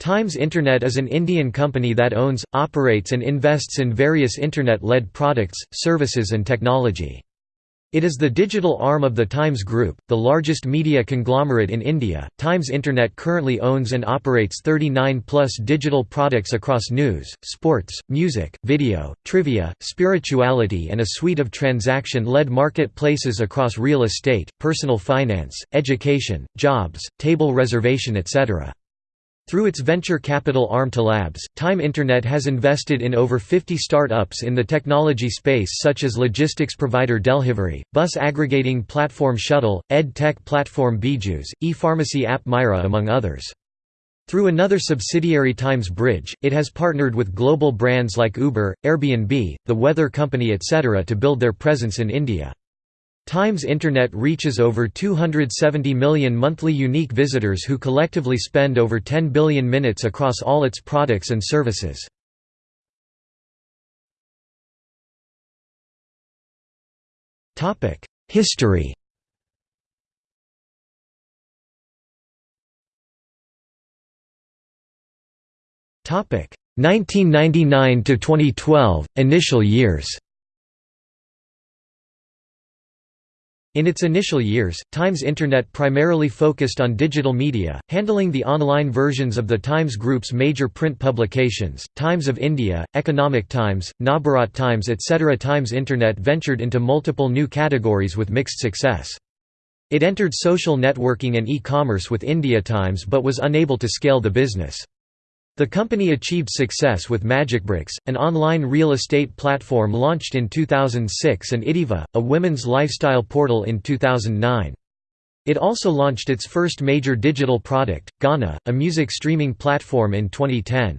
Times Internet is an Indian company that owns, operates and invests in various Internet-led products, services and technology. It is the digital arm of the Times Group, the largest media conglomerate in India. Times Internet currently owns and operates 39 plus digital products across news, sports, music, video, trivia, spirituality, and a suite of transaction led marketplaces across real estate, personal finance, education, jobs, table reservation, etc. Through its venture capital arm TLabs, Time Internet has invested in over 50 start-ups in the technology space such as logistics provider Delhivery, bus aggregating platform Shuttl, ed tech platform Byju's, e-pharmacy app Myra among others. Through another subsidiary Times Bridge, it has partnered with global brands like Uber, Airbnb, the weather company etc. to build their presence in India. Times Internet reaches over 270 million monthly unique visitors who collectively spend over 10 billion minutes across all its products and services. History Topic 1999 to 2012 initial years. In its initial years, Times Internet primarily focused on digital media, handling the online versions of the Times Group's major print publications, Times of India, Economic Times, Navbharat Times etc. Times Internet ventured into multiple new categories with mixed success. It entered social networking and e-commerce with India Times but was unable to scale the business. The company achieved success with MagicBricks, an online real estate platform launched in 2006 and iDiva, a women's lifestyle portal in 2009. It also launched its first major digital product, Gaana, a music streaming platform in 2010.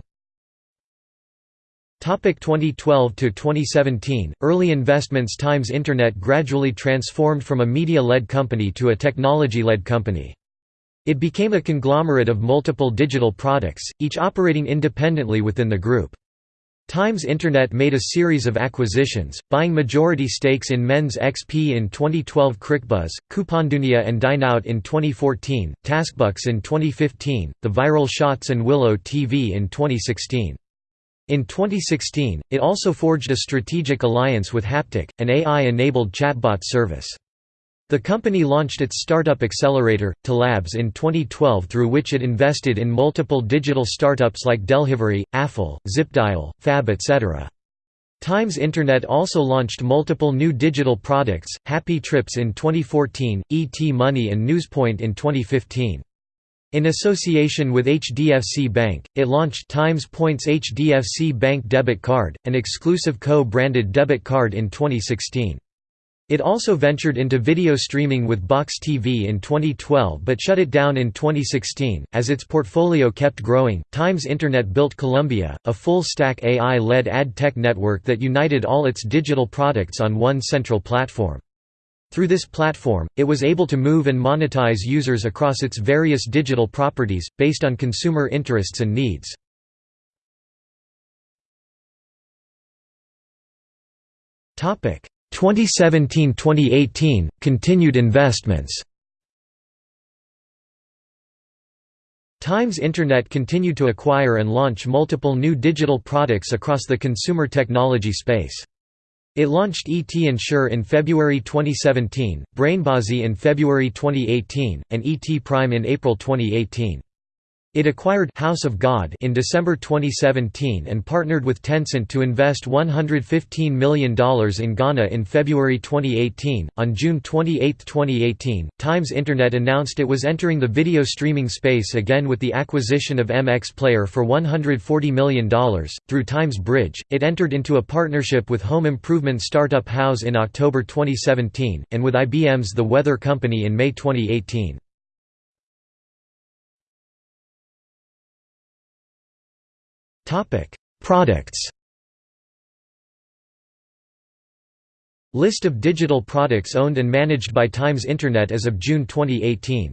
2012 to 2017 Early investments Times Internet gradually transformed from a media-led company to a technology-led company. It became a conglomerate of multiple digital products, each operating independently within the group. Times Internet made a series of acquisitions, buying majority stakes in MensXP in 2012 CricBuzz, Coupondunia and Dineout in 2014, Taskbucks in 2015, The Viral Shots and Willow TV in 2016. In 2016, it also forged a strategic alliance with Haptik, an AI-enabled chatbot service. The company launched its startup accelerator, TLabs in 2012 through which it invested in multiple digital startups like Delhivery, Affle, Zipdial, Fab etc. Times Internet also launched multiple new digital products, Happy Trips in 2014, ET Money and Newspoint in 2015. In association with HDFC Bank, it launched Times Points HDFC Bank Debit Card, an exclusive co-branded debit card in 2016. It also ventured into video streaming with Box TV in 2012 but shut it down in 2016. As its portfolio kept growing, Times Internet built Colombia, a full stack AI led ad tech network that united all its digital products on one central platform. Through this platform, it was able to move and monetize users across its various digital properties, based on consumer interests and needs. Topic 2017–2018, continued investments Times Internet continued to acquire and launch multiple new digital products across the consumer technology space. It launched ET Insure in February 2017, Brainbaazi in February 2018, and ET Prime in April 2018. It acquired Houzz of God in December 2017 and partnered with Tencent to invest $115 million in Gaana in February 2018. On June 28, 2018, Times Internet announced it was entering the video streaming space again with the acquisition of MX Player for $140 million. Through Times Bridge, it entered into a partnership with home improvement startup House in October 2017, and with IBM's The Weather Company in May 2018. Products. List of digital products owned and managed by Times Internet as of June 2018